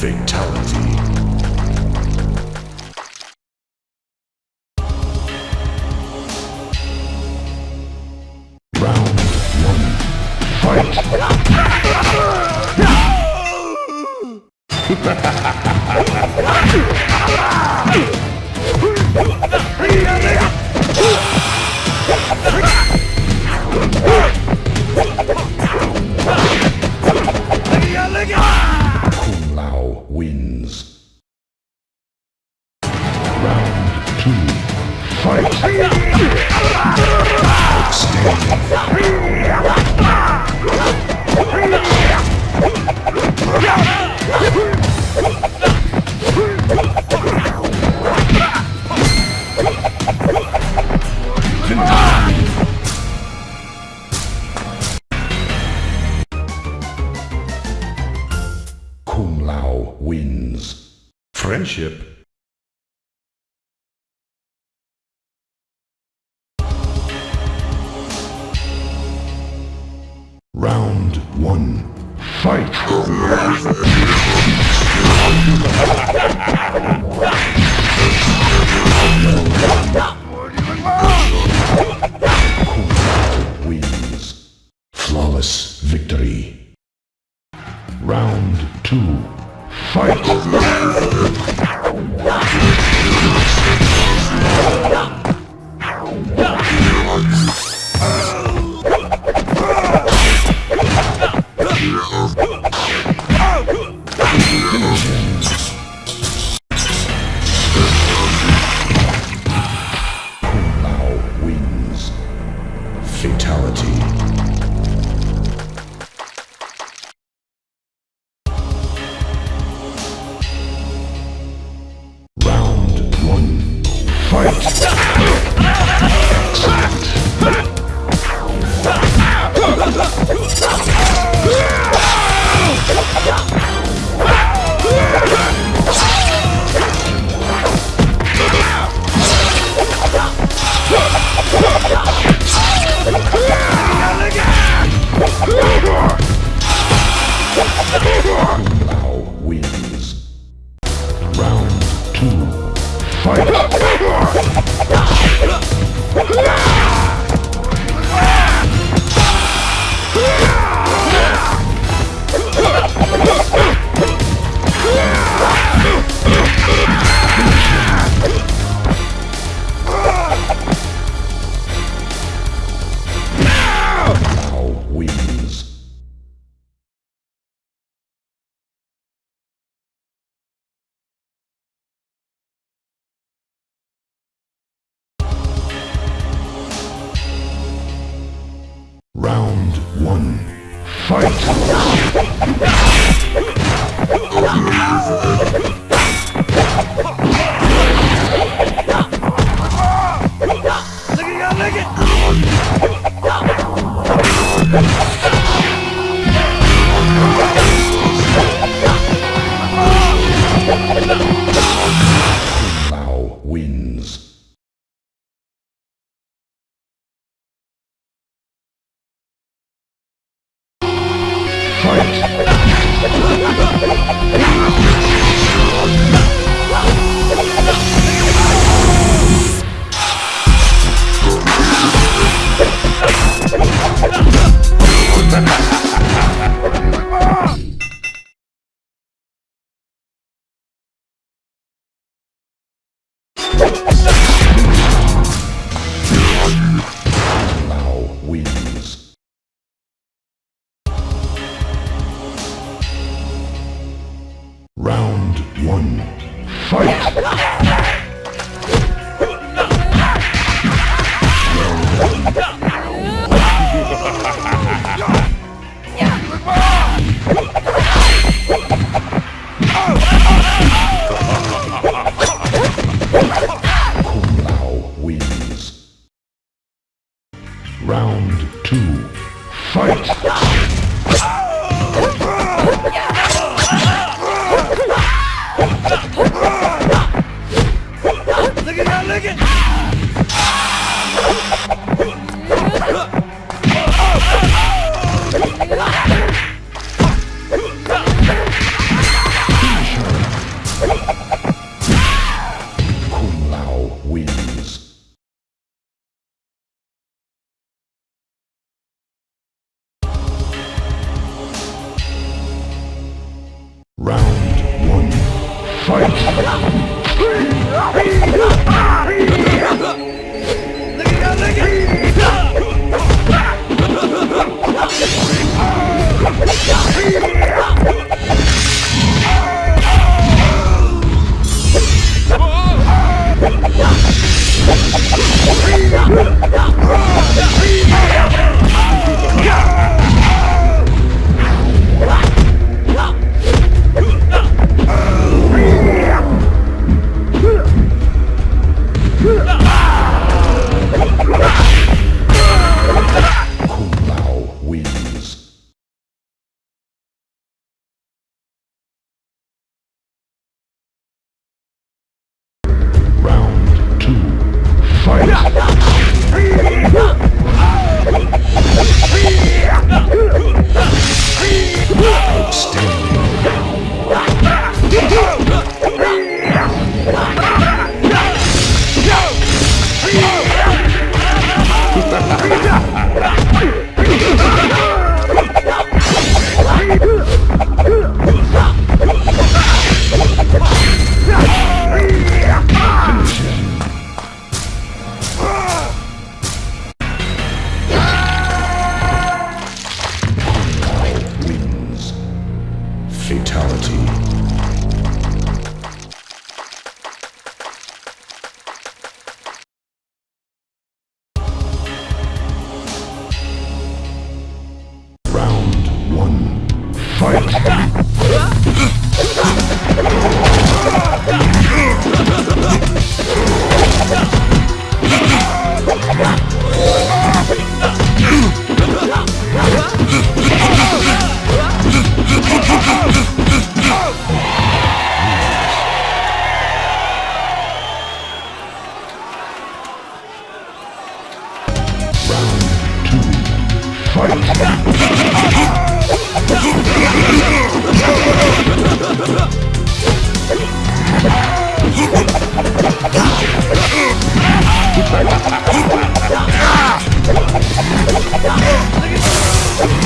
Fatality. Fight! Outstanding. Round one. Fight! Come on! One. Fight!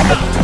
Round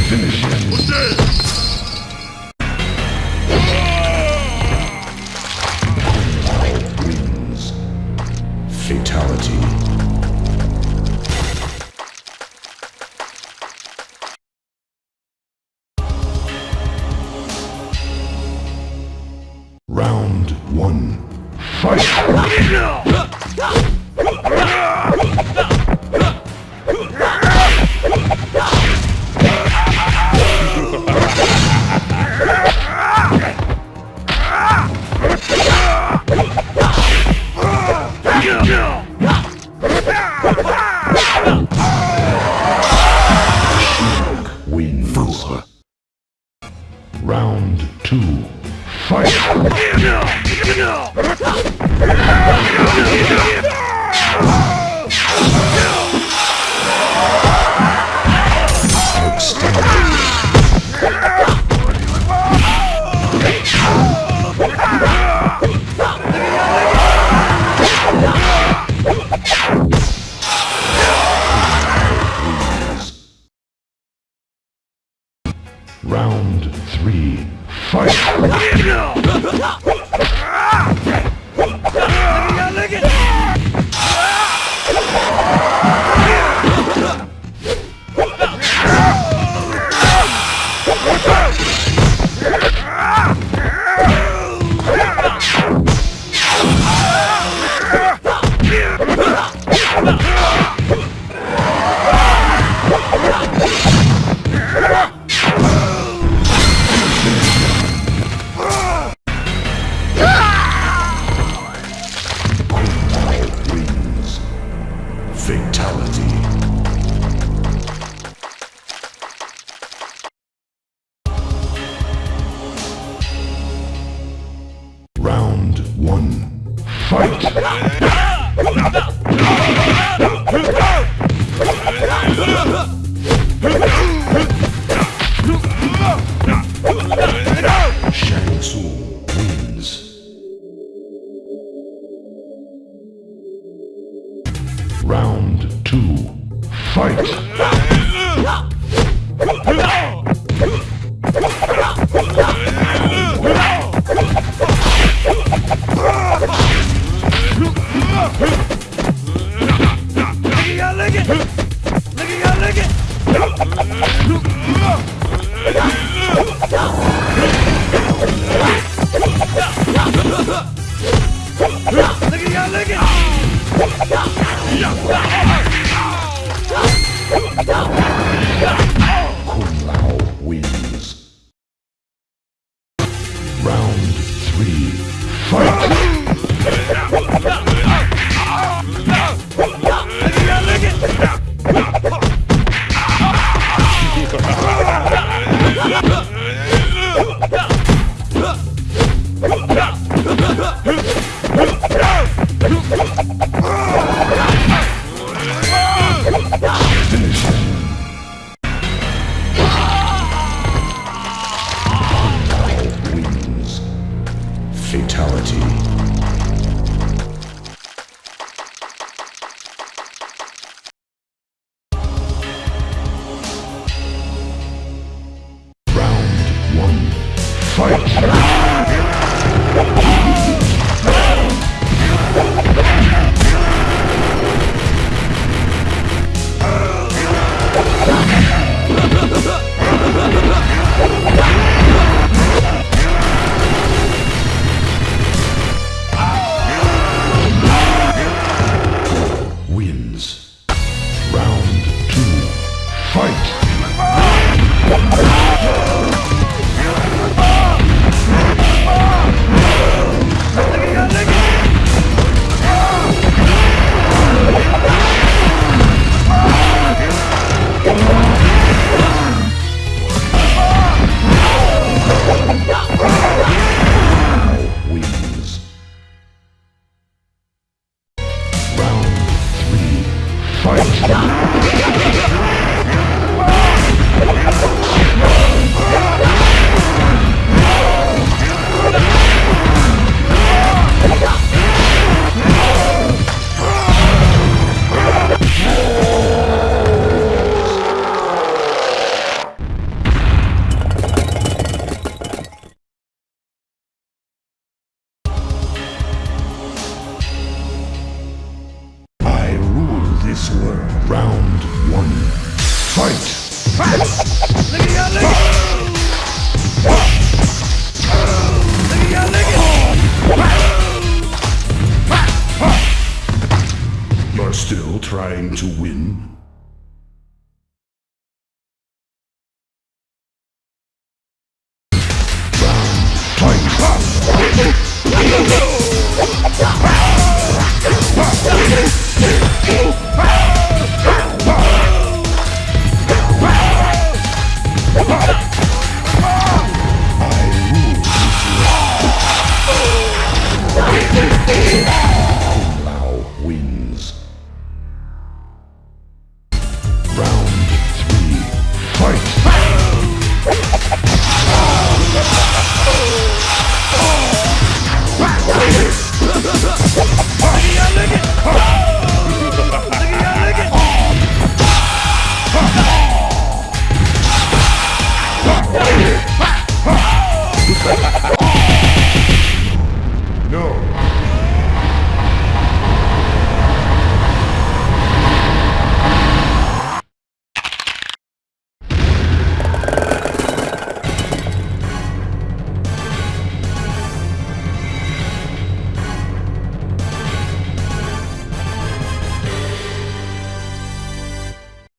Fight! Fight! Fight! Fight! Fight!